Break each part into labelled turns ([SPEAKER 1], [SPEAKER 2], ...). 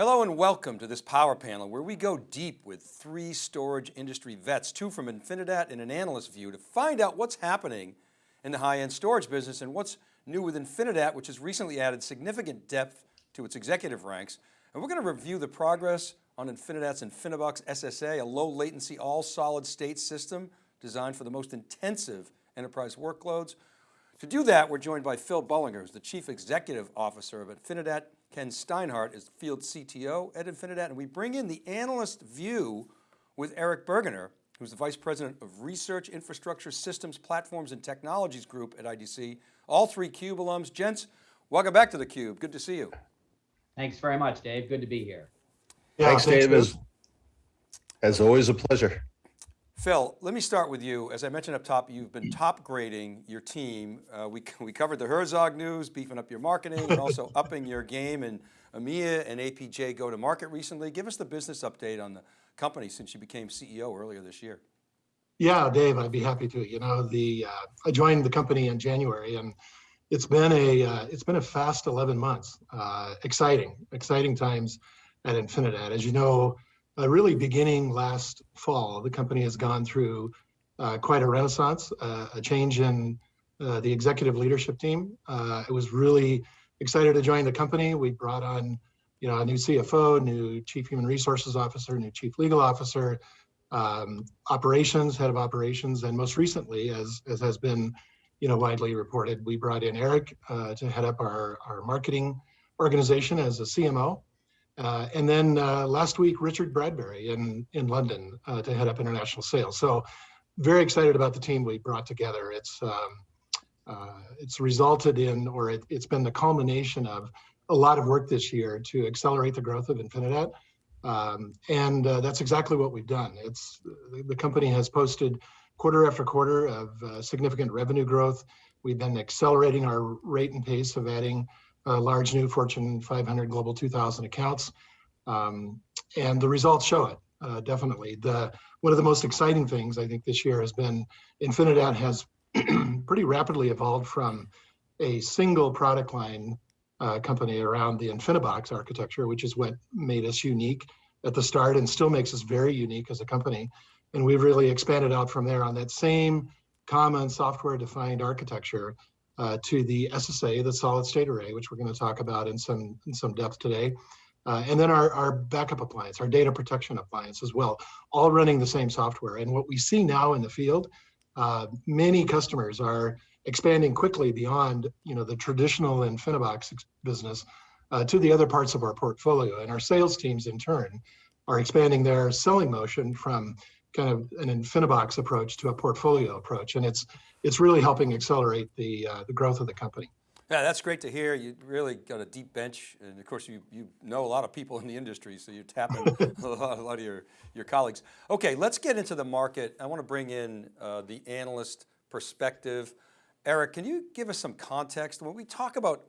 [SPEAKER 1] Hello and welcome to this power panel where we go deep with three storage industry vets, two from Infinidat and an analyst view to find out what's happening in the high-end storage business and what's new with Infinidat, which has recently added significant depth to its executive ranks. And we're going to review the progress on Infinidat's InfiniBox SSA, a low latency, all solid state system designed for the most intensive enterprise workloads. To do that, we're joined by Phil Bullinger, who's the Chief Executive Officer of Infinidat, Ken Steinhardt is Field CTO at Infinidat, and we bring in the analyst view with Eric Burgener, who's the Vice President of Research, Infrastructure, Systems, Platforms, and Technologies Group at IDC. All three CUBE alums. Gents, welcome back to the Cube. Good to see you.
[SPEAKER 2] Thanks very much, Dave. Good to be here.
[SPEAKER 3] Yeah, thanks, thanks Dave. As, as always, a pleasure.
[SPEAKER 1] Phil, let me start with you. As I mentioned up top, you've been top grading your team. Uh, we, we covered the Herzog news, beefing up your marketing and also upping your game in EMEA and APJ go to market recently. Give us the business update on the company since you became CEO earlier this year.
[SPEAKER 3] Yeah, Dave, I'd be happy to. You know, the uh, I joined the company in January and it's been a uh, it's been a fast 11 months. Uh, exciting, exciting times at Infinidat. As you know, uh, really beginning last fall, the company has gone through uh, quite a renaissance, uh, a change in uh, the executive leadership team. Uh, I was really excited to join the company. We brought on, you know, a new CFO, new chief human resources officer, new chief legal officer, um, operations, head of operations, and most recently, as, as has been, you know, widely reported, we brought in Eric uh, to head up our, our marketing organization as a CMO. Uh, and then uh, last week, Richard Bradbury in, in London uh, to head up international sales. So very excited about the team we brought together. It's, um, uh, it's resulted in, or it, has been the culmination of a lot of work this year to accelerate the growth of Infinidat. Um, and uh, that's exactly what we've done. It's The company has posted quarter after quarter of uh, significant revenue growth. We've been accelerating our rate and pace of adding uh, large new Fortune 500 Global 2000 accounts. Um, and the results show it, uh, definitely. The One of the most exciting things I think this year has been Infinidat has pretty rapidly evolved from a single product line uh, company around the InfiniBox architecture, which is what made us unique at the start and still makes us very unique as a company. And we've really expanded out from there on that same common software defined architecture uh, to the SSA, the solid state array, which we're going to talk about in some in some depth today. Uh, and then our, our backup appliance, our data protection appliance as well, all running the same software. And what we see now in the field, uh, many customers are expanding quickly beyond you know the traditional InfiniBox business uh, to the other parts of our portfolio. And our sales teams in turn are expanding their selling motion from kind of an InfiniBox approach to a portfolio approach. And it's it's really helping accelerate the, uh, the growth of the company.
[SPEAKER 1] Yeah, that's great to hear. You really got a deep bench. And of course, you, you know a lot of people in the industry, so you're tapping a, lot, a lot of your, your colleagues. Okay, let's get into the market. I want to bring in uh, the analyst perspective. Eric, can you give us some context? When we talk about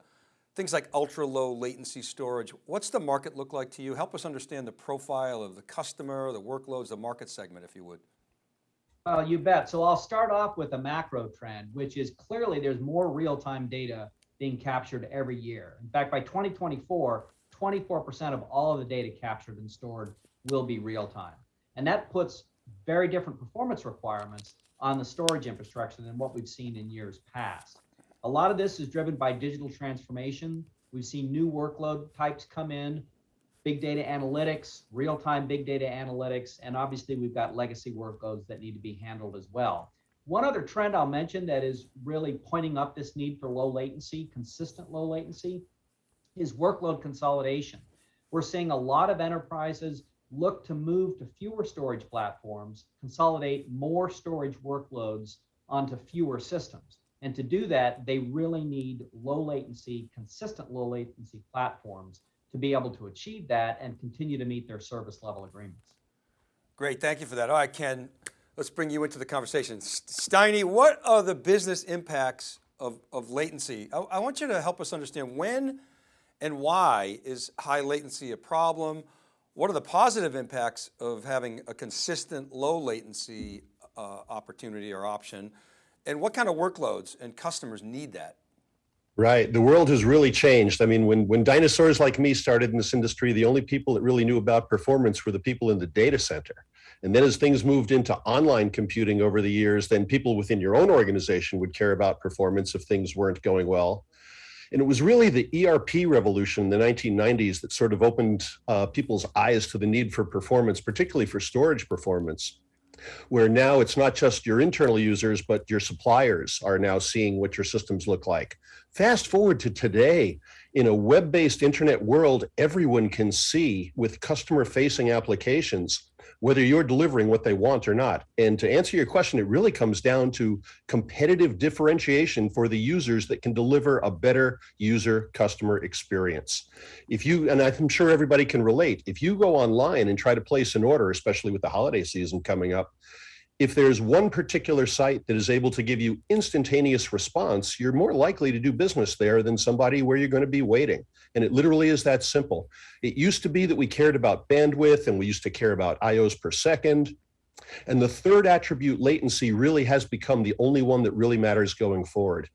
[SPEAKER 1] things like ultra low latency storage, what's the market look like to you? Help us understand the profile of the customer, the workloads, the market segment, if you would.
[SPEAKER 2] Well, you bet. So I'll start off with a macro trend, which is clearly there's more real-time data being captured every year. In fact, by 2024, 24% of all of the data captured and stored will be real-time. And that puts very different performance requirements on the storage infrastructure than what we've seen in years past. A lot of this is driven by digital transformation. We've seen new workload types come in big data analytics, real-time big data analytics, and obviously we've got legacy workloads that need to be handled as well. One other trend I'll mention that is really pointing up this need for low latency, consistent low latency, is workload consolidation. We're seeing a lot of enterprises look to move to fewer storage platforms, consolidate more storage workloads onto fewer systems. And to do that, they really need low latency, consistent low latency platforms to be able to achieve that and continue to meet their service level agreements.
[SPEAKER 1] Great, thank you for that. All right, Ken, let's bring you into the conversation. Steiny, what are the business impacts of, of latency? I, I want you to help us understand when and why is high latency a problem? What are the positive impacts of having a consistent low latency uh, opportunity or option? And what kind of workloads and customers need that?
[SPEAKER 4] Right. The world has really changed. I mean, when, when dinosaurs like me started in this industry, the only people that really knew about performance were the people in the data center. And then as things moved into online computing over the years, then people within your own organization would care about performance if things weren't going well. And it was really the ERP revolution in the 1990s that sort of opened uh, people's eyes to the need for performance, particularly for storage performance where now it's not just your internal users, but your suppliers are now seeing what your systems look like. Fast forward to today, in a web-based internet world, everyone can see with customer-facing applications whether you're delivering what they want or not. And to answer your question, it really comes down to competitive differentiation for the users that can deliver a better user customer experience. If you, and I'm sure everybody can relate, if you go online and try to place an order, especially with the holiday season coming up, if there's one particular site that is able to give you instantaneous response, you're more likely to do business there than somebody where you're going to be waiting. And it literally is that simple. It used to be that we cared about bandwidth and we used to care about IOs per second. And the third attribute, latency, really has become the only one that really matters going forward.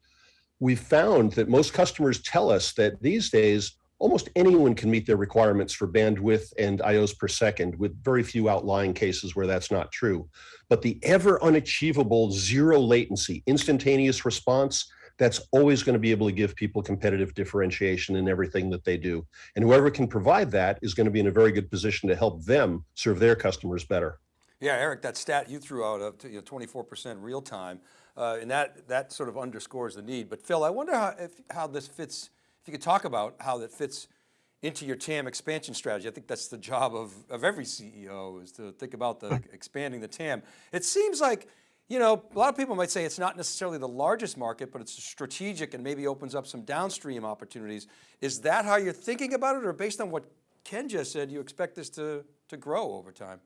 [SPEAKER 4] We've found that most customers tell us that these days, almost anyone can meet their requirements for bandwidth and IOs per second with very few outlying cases where that's not true. But the ever unachievable zero latency, instantaneous response, that's always going to be able to give people competitive differentiation in everything that they do. And whoever can provide that is going to be in a very good position to help them serve their customers better.
[SPEAKER 1] Yeah, Eric, that stat you threw out of you know, 24% real time, uh, and that, that sort of underscores the need. But Phil, I wonder how, if, how this fits, if you could talk about how that fits into your TAM expansion strategy. I think that's the job of, of every CEO is to think about the expanding the TAM. It seems like, you know, a lot of people might say it's not necessarily the largest market, but it's strategic and maybe opens up some downstream opportunities. Is that how you're thinking about it or based on what Ken just said, you expect this to, to grow over time?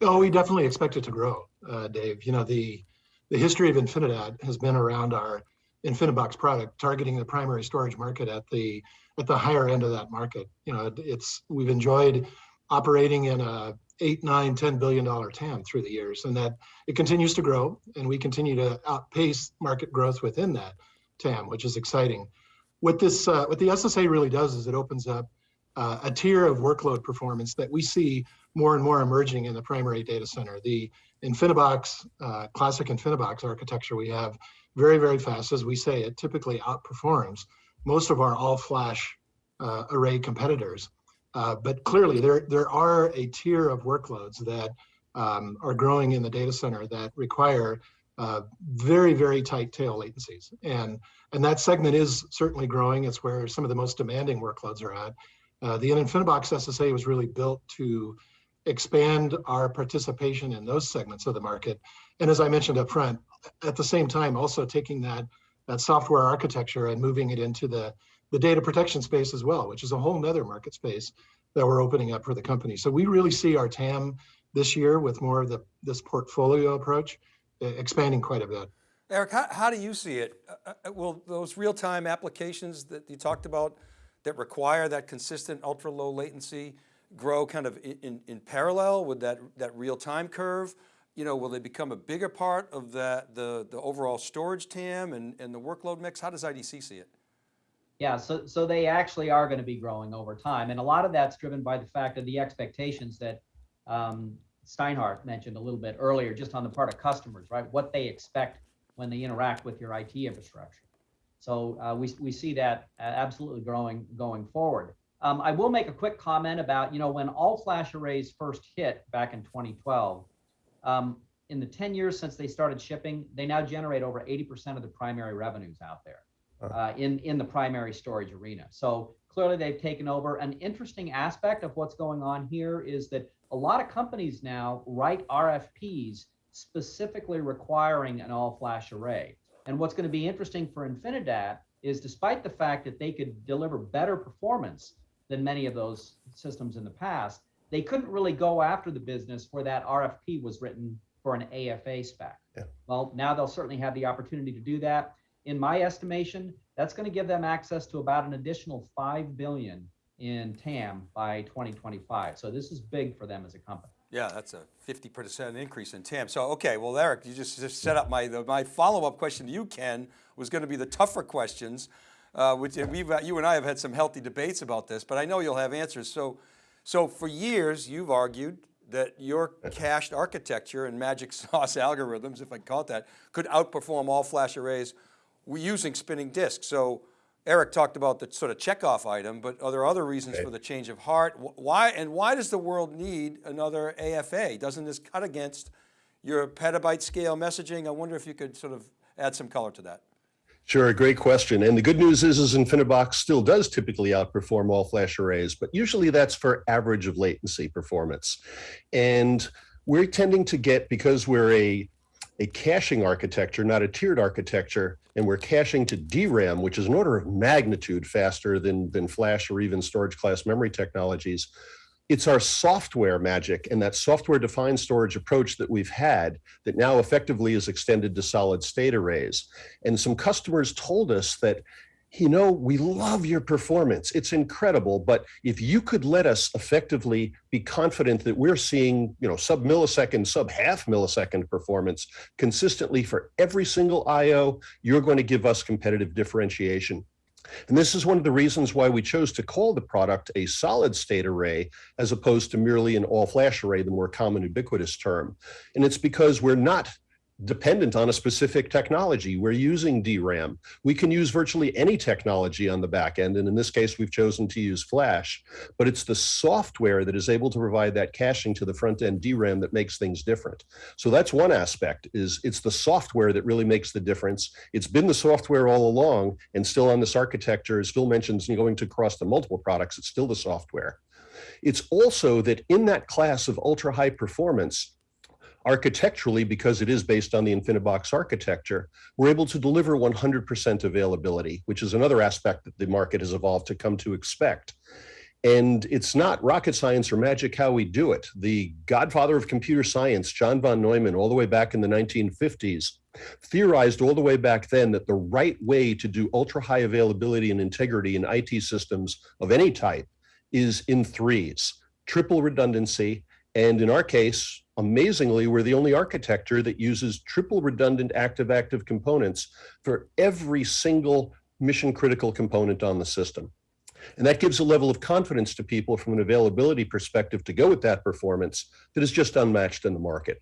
[SPEAKER 3] Oh, we definitely expect it to grow, uh, Dave. You know, the, the history of Infinidat has been around our InfiniBox product, targeting the primary storage market at the at the higher end of that market. You know, it's we've enjoyed operating in a eight, nine, ten billion dollar TAM through the years, and that it continues to grow, and we continue to outpace market growth within that TAM, which is exciting. What this, uh, what the SSA really does is it opens up uh, a tier of workload performance that we see more and more emerging in the primary data center. The InfiniBox, uh, classic InfiniBox architecture we have very, very fast, as we say, it typically outperforms most of our all-flash uh, array competitors. Uh, but clearly, there there are a tier of workloads that um, are growing in the data center that require uh, very very tight tail latencies, and and that segment is certainly growing. It's where some of the most demanding workloads are at. Uh, the InfiniBox SSA was really built to expand our participation in those segments of the market, and as I mentioned up front, at the same time also taking that that software architecture and moving it into the, the data protection space as well, which is a whole nother market space that we're opening up for the company. So we really see our TAM this year with more of the this portfolio approach expanding quite a bit.
[SPEAKER 1] Eric, how, how do you see it? Uh, uh, will those real-time applications that you talked about that require that consistent ultra low latency grow kind of in, in, in parallel with that, that real-time curve? You know, will they become a bigger part of the, the, the overall storage TAM and, and the workload mix? How does IDC see it?
[SPEAKER 2] Yeah, so, so they actually are going to be growing over time. And a lot of that's driven by the fact of the expectations that um, Steinhardt mentioned a little bit earlier, just on the part of customers, right? What they expect when they interact with your IT infrastructure. So uh, we, we see that absolutely growing going forward. Um, I will make a quick comment about, you know, when all flash arrays first hit back in 2012, um, in the 10 years since they started shipping, they now generate over 80% of the primary revenues out there uh, in, in the primary storage arena. So clearly they've taken over. An interesting aspect of what's going on here is that a lot of companies now write RFPs specifically requiring an all flash array. And what's going to be interesting for Infinidat is despite the fact that they could deliver better performance than many of those systems in the past, they couldn't really go after the business where that RFP was written for an AFA spec. Yeah. Well, now they'll certainly have the opportunity to do that. In my estimation, that's going to give them access to about an additional 5 billion in TAM by 2025. So this is big for them as a company.
[SPEAKER 1] Yeah, that's a 50% increase in TAM. So, okay, well, Eric, you just, just set up my, the, my follow-up question to you, Ken, was going to be the tougher questions, uh, which and we've, you and I have had some healthy debates about this, but I know you'll have answers. So, so for years, you've argued that your cached architecture and magic sauce algorithms, if I call it that, could outperform all flash arrays using spinning disks. So Eric talked about the sort of checkoff item, but are there other reasons
[SPEAKER 4] Right.
[SPEAKER 1] for the change of heart? Why, and why does the world need another AFA? Doesn't this cut against your petabyte scale messaging? I wonder if you could sort of add some color to that.
[SPEAKER 4] Sure, a great question. And the good news is, is InfiniBox still does typically outperform all flash arrays, but usually that's for average of latency performance. And we're tending to get, because we're a, a caching architecture, not a tiered architecture, and we're caching to DRAM, which is an order of magnitude faster than, than flash or even storage class memory technologies. It's our software magic and that software defined storage approach that we've had that now effectively is extended to solid state arrays. And some customers told us that, you know, we love your performance. It's incredible. But if you could let us effectively be confident that we're seeing, you know, sub millisecond, sub half millisecond performance consistently for every single IO, you're going to give us competitive differentiation. And this is one of the reasons why we chose to call the product a solid state array as opposed to merely an all flash array, the more common ubiquitous term. And it's because we're not dependent on a specific technology. We're using DRAM. We can use virtually any technology on the back end. And in this case, we've chosen to use flash, but it's the software that is able to provide that caching to the front end DRAM that makes things different. So that's one aspect is it's the software that really makes the difference. It's been the software all along and still on this architecture, as Phil mentions, going to cross the multiple products, it's still the software. It's also that in that class of ultra high performance, architecturally, because it is based on the InfiniBox architecture, we're able to deliver 100% availability, which is another aspect that the market has evolved to come to expect. And it's not rocket science or magic how we do it. The godfather of computer science, John von Neumann, all the way back in the 1950s, theorized all the way back then that the right way to do ultra high availability and integrity in IT systems of any type is in threes triple redundancy. And in our case, amazingly, we're the only architecture that uses triple redundant active active components for every single mission critical component on the system. And that gives a level of confidence to people from an availability perspective to go with that performance that is just unmatched in the market.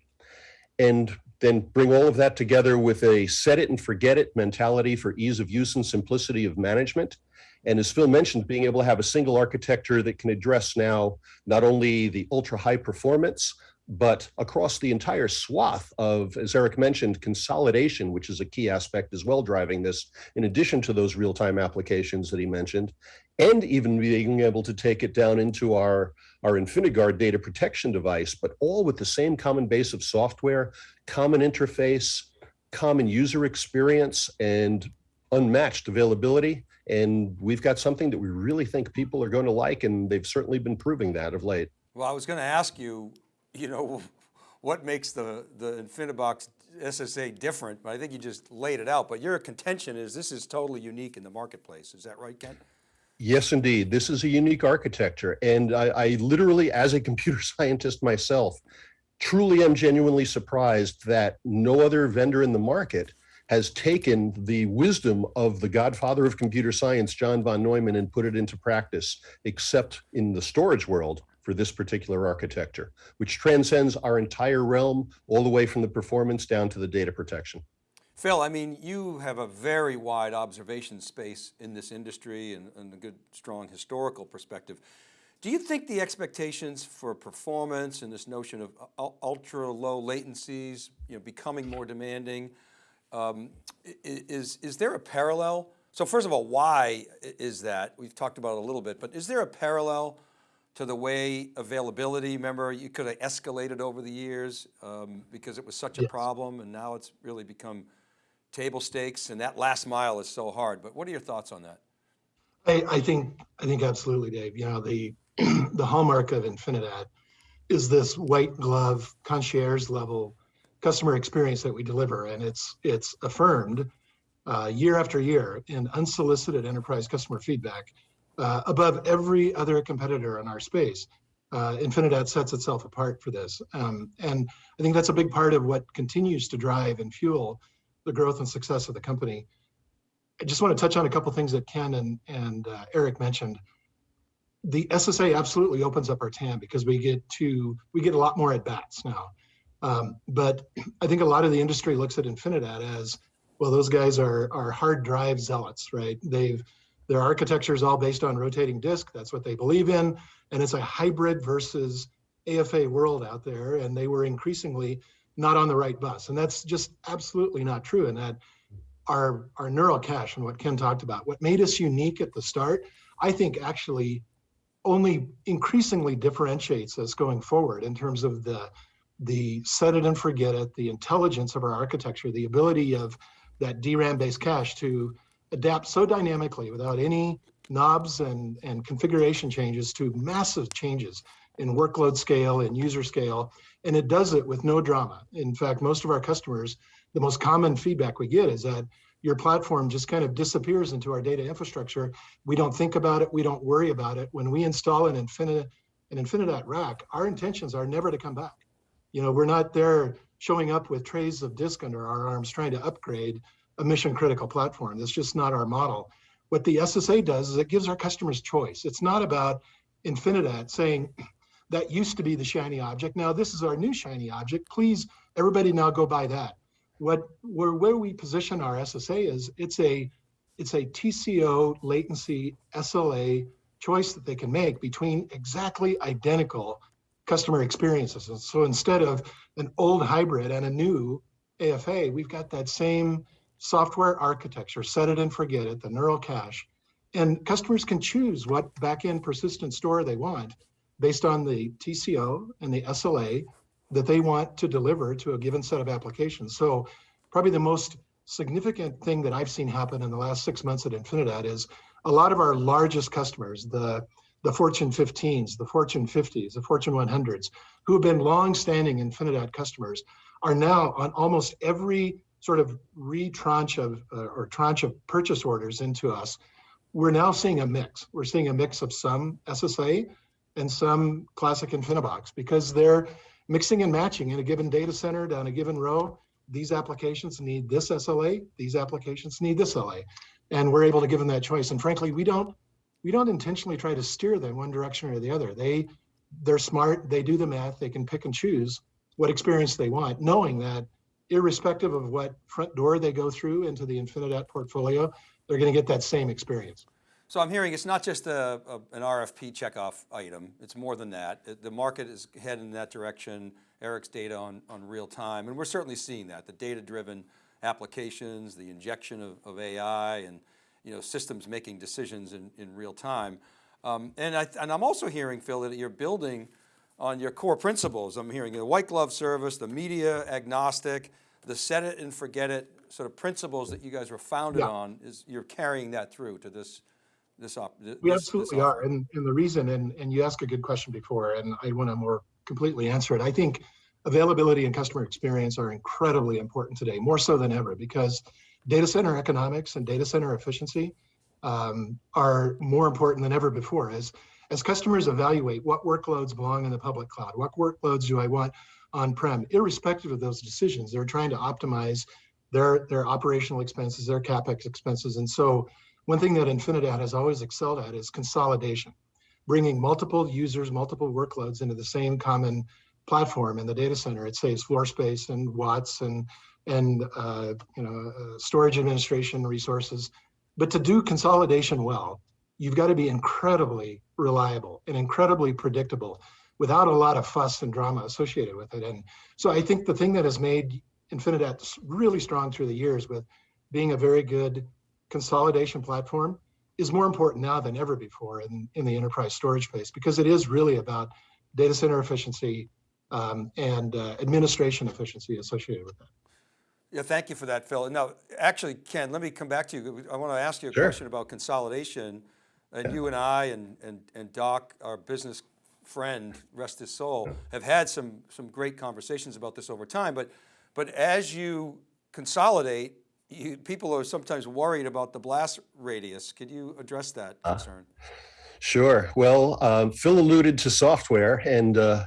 [SPEAKER 4] And then bring all of that together with a set it and forget it mentality for ease of use and simplicity of management. And as Phil mentioned, being able to have a single architecture that can address now not only the ultra high performance, but across the entire swath of, as Eric mentioned, consolidation, which is a key aspect as well driving this, in addition to those real-time applications that he mentioned, and even being able to take it down into our, our InfiniGuard data protection device, but all with the same common base of software, common interface, common user experience, and unmatched availability. And we've got something that we really think people are going to like, and they've certainly been proving that of late.
[SPEAKER 1] Well, I was going to ask you, you know, what makes the, the InfiniBox SSA different, but I think you just laid it out. But your contention is this is totally unique in the marketplace. Is that right, Ken?
[SPEAKER 4] Yes, indeed. This is a unique architecture. And I, I literally, as a computer scientist myself, truly am genuinely surprised that no other vendor in the market has taken the wisdom of the godfather of computer science, John von Neumann, and put it into practice, except in the storage world for this particular architecture, which transcends our entire realm, all the way from the performance down to the data protection.
[SPEAKER 1] Phil, I mean, you have a very wide observation space in this industry and, and a good, strong historical perspective. Do you think the expectations for performance and this notion of uh, ultra low latencies, you know, becoming more demanding, um, is, is there a parallel? So first of all, why is that? We've talked about it a little bit, but is there a parallel to the way availability, remember, you could have escalated over the years um, because it was such a
[SPEAKER 3] Yes.
[SPEAKER 1] problem and now it's really become table stakes and that last mile is so hard. But what are your thoughts on that?
[SPEAKER 3] I, I think, I think absolutely, Dave. You know, the, the hallmark of Infinidat is this white glove concierge level customer experience that we deliver. And it's, it's affirmed uh, year after year in unsolicited enterprise customer feedback uh, above every other competitor in our space. uh, Infinidat sets itself apart for this. Um, and I think that's a big part of what continues to drive and fuel the growth and success of the company. I just want to touch on a couple things that Ken and, and uh, Eric mentioned. The SSA absolutely opens up our TAM because we get to, we get a lot more at bats now. Um, but I think a lot of the industry looks at Infinidat as, well, those guys are, are hard drive zealots, right? They've, their architecture is all based on rotating disk. That's what they believe in. And it's a hybrid versus AFA world out there. And they were increasingly not on the right bus. And that's just absolutely not true. And that our, our neural cache and what Ken talked about, what made us unique at the start, I think actually only increasingly differentiates us going forward in terms of the, the set it and forget it, the intelligence of our architecture, the ability of that DRAM based cache to adapt so dynamically without any knobs and, and configuration changes to massive changes in workload scale and user scale. And it does it with no drama. In fact, most of our customers, the most common feedback we get is that your platform just kind of disappears into our data infrastructure. We don't think about it. We don't worry about it. When we install an Infinita, an Infinidat rack, our intentions are never to come back. You know, we're not there showing up with trays of disk under our arms trying to upgrade a mission critical platform. That's just not our model. What the SSA does is it gives our customers choice. It's not about Infinidat saying that used to be the shiny object. Now this is our new shiny object. Please, everybody now go buy that. What where where we position our SSA is it's a it's a TCO latency SLA choice that they can make between exactly identical customer experiences. And so instead of an old hybrid and a new AFA, we've got that same software architecture, set it and forget it, the neural cache. And customers can choose what backend persistent store they want based on the TCO and the SLA that they want to deliver to a given set of applications. So probably the most significant thing that I've seen happen in the last six months at Infinidat is a lot of our largest customers, the, the Fortune 15s, the Fortune 50s, the Fortune 100s, who have been long-standing Infinidat customers, are now on almost every sort of re-tranche of uh, or tranche of purchase orders into us, we're now seeing a mix. We're seeing a mix of some SSA and some classic Infinibox because they're mixing and matching in a given data center down a given row. These applications need this SLA. These applications need this LA, and we're able to give them that choice. And frankly, we don't we don't intentionally try to steer them one direction or the other. They they're smart. They do the math. They can pick and choose what experience they want, knowing that irrespective of what front door they go through into the Infinidat portfolio, they're going to get that same experience.
[SPEAKER 1] So I'm hearing it's not just a, a, an RFP checkoff item, it's more than that. The market is heading in that direction, Eric's data on, on real time, and we're certainly seeing that, the data-driven applications, the injection of, of AI and you know, systems making decisions in, in real time. Um, and, I, and I'm also hearing, Phil, that you're building on your core principles. I'm hearing the white glove service, the media agnostic, the set it and forget it sort of principles that you guys were founded
[SPEAKER 3] Yeah.
[SPEAKER 1] on is you're carrying that through to this, this op.
[SPEAKER 3] We
[SPEAKER 1] this- this
[SPEAKER 3] absolutely
[SPEAKER 1] offer.
[SPEAKER 3] are. And, and the reason, and, and you asked a good question before, and I want to more completely answer it. I think availability and customer experience are incredibly important today, more so than ever, because data center economics and data center efficiency um, are more important than ever before. As, as customers evaluate what workloads belong in the public cloud, what workloads do I want on-prem, irrespective of those decisions, they're trying to optimize their, their operational expenses, their CapEx expenses. And so one thing that Infinidat has always excelled at is consolidation, bringing multiple users, multiple workloads into the same common platform in the data center. It saves floor space and watts and and uh, you know uh, storage administration resources. But to do consolidation well, you've got to be incredibly reliable and incredibly predictable without a lot of fuss and drama associated with it. And so I think the thing that has made Infinidat really strong through the years with being a very good consolidation platform is more important now than ever before in, in the enterprise storage space because it is really about data center efficiency um, and uh, administration efficiency associated with that.
[SPEAKER 1] Yeah, thank you for that, Phil. Now, actually, Ken, let me come back to you. I want to ask you a
[SPEAKER 4] Sure.
[SPEAKER 1] question about consolidation. And you and I and, and, and Doc, our business friend, rest his soul, have had some, some great conversations about this over time. But, but as you consolidate, you, people are sometimes worried about the blast radius. Could you address that concern?
[SPEAKER 4] Sure. Well, um, Phil alluded to software, and uh,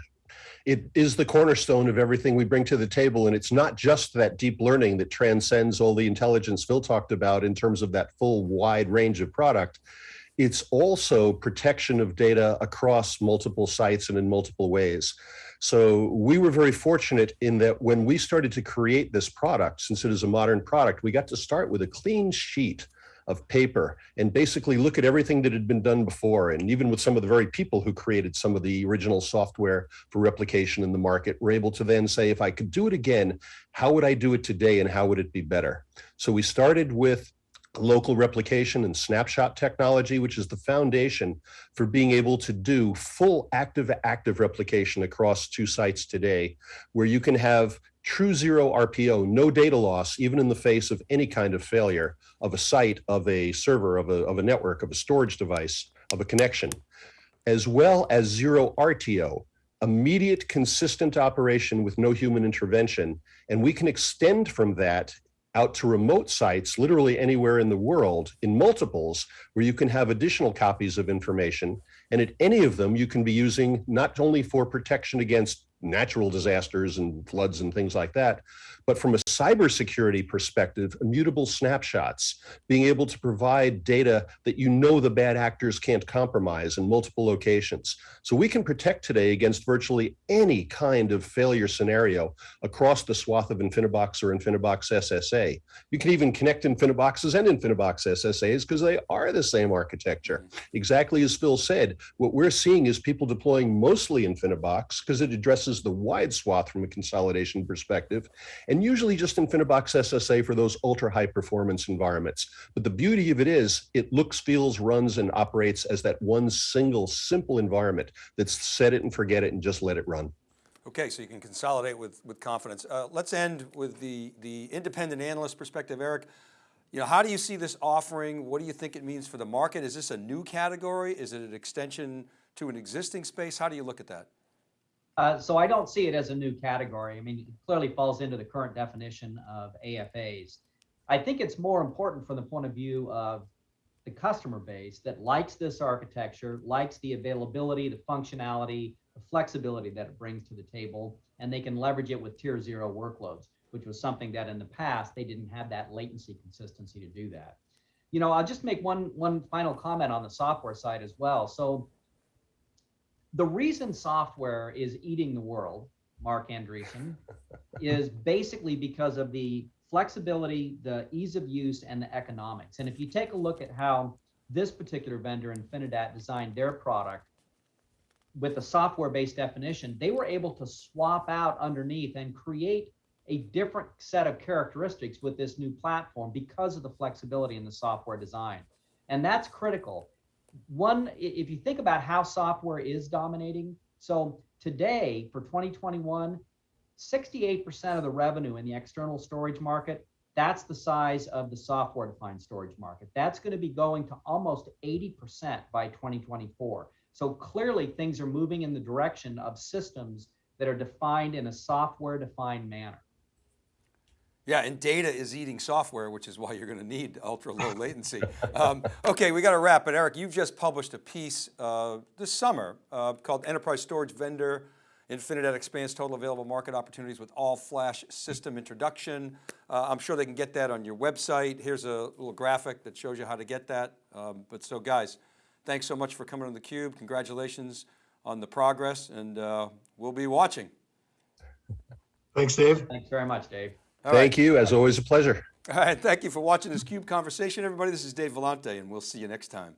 [SPEAKER 4] it is the cornerstone of everything we bring to the table. And it's not just that deep learning that transcends all the intelligence Phil talked about in terms of that full wide range of product. It's also protection of data across multiple sites and in multiple ways. So we were very fortunate in that when we started to create this product, since it is a modern product, we got to start with a clean sheet of paper and basically look at everything that had been done before. And even with some of the very people who created some of the original software for replication in the market, were able to then say, if I could do it again, how would I do it today and how would it be better? So we started with local replication and snapshot technology, which is the foundation for being able to do full active active replication across two sites today, where you can have true zero RPO, no data loss, even in the face of any kind of failure of a site, of a server, of a, of a network, of a storage device, of a connection, as well as zero RTO, immediate consistent operation with no human intervention. And we can extend from that out to remote sites, literally anywhere in the world in multiples, where you can have additional copies of information. And at any of them, you can be using not only for protection against natural disasters and floods and things like that, but from a cybersecurity perspective, immutable snapshots, being able to provide data that you know the bad actors can't compromise in multiple locations. So we can protect today against virtually any kind of failure scenario across the swath of InfiniBox or InfiniBox SSA. You can even connect InfiniBoxes and InfiniBox SSAs because they are the same architecture. Exactly as Phil said, what we're seeing is people deploying mostly InfiniBox because it addresses the wide swath from a consolidation perspective and usually just InfiniBox SSA for those ultra high performance environments. But the beauty of it is it looks, feels, runs, and operates as that one single simple environment that's set it and forget it and just let it run.
[SPEAKER 1] Okay, so you can consolidate with, with confidence. Uh, let's end with the, the independent analyst perspective. Eric, you know, how do you see this offering? What do you think it means for the market? Is this a new category? Is it an extension to an existing space? How do you look at that?
[SPEAKER 2] Uh, so I don't see it as a new category. I mean, it clearly falls into the current definition of AFAs. I think it's more important from the point of view of the customer base that likes this architecture, likes the availability, the functionality, the flexibility that it brings to the table, and they can leverage it with tier zero workloads, which was something that in the past they didn't have that latency consistency to do that. You know, I'll just make one one final comment on the software side as well. So the reason software is eating the world, Marc Andreessen, is basically because of the flexibility, the ease of use, and the economics. And if you take a look at how this particular vendor, Infinidat, designed their product with a software-based definition, they were able to swap out underneath and create a different set of characteristics with this new platform because of the flexibility in the software design. And that's critical one, if you think about how software is dominating, so today for 2021, 68% of the revenue in the external storage market, that's the size of the software defined storage market. That's going to be going to almost 80% by 2024. So clearly things are moving in the direction of systems that are defined in a software defined manner.
[SPEAKER 1] Yeah, and data is eating software, which is why you're going to need ultra low latency. Um, okay, we got to wrap, but Eric, you've just published a piece uh, this summer uh, called Enterprise Storage Vendor, Infinidat expands total available market opportunities with all flash system introduction. Uh, I'm sure they can get that on your website. Here's a little graphic that shows you how to get that. Um, but so guys, thanks so much for coming on theCUBE. Congratulations on the progress and uh, we'll be watching.
[SPEAKER 3] Thanks, Dave.
[SPEAKER 2] Thanks very much, Dave.
[SPEAKER 1] All
[SPEAKER 4] Thank
[SPEAKER 1] right.
[SPEAKER 4] you, as always, a pleasure.
[SPEAKER 1] All right, thank you for watching this CUBE conversation, everybody. This is Dave Vellante, and we'll see you next time.